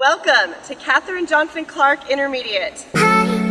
Welcome to Katherine Johnson Clark Intermediate. Hi.